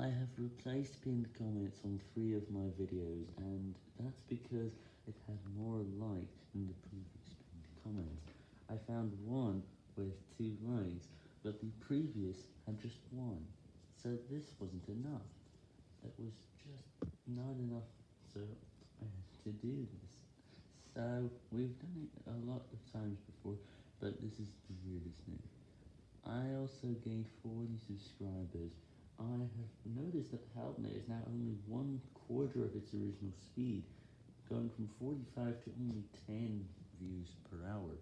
I have replaced pinned comments on three of my videos, and that's because it had more likes than the previous pinned comments. I found one with two likes, but the previous had just one, so this wasn't enough. It was just not enough, so I had to do this. So, we've done it a lot of times before, but this is the weirdest thing. I also gained 40 subscribers. I have noticed that HelpNet is now only one quarter of its original speed, going from 45 to only 10 views per hour.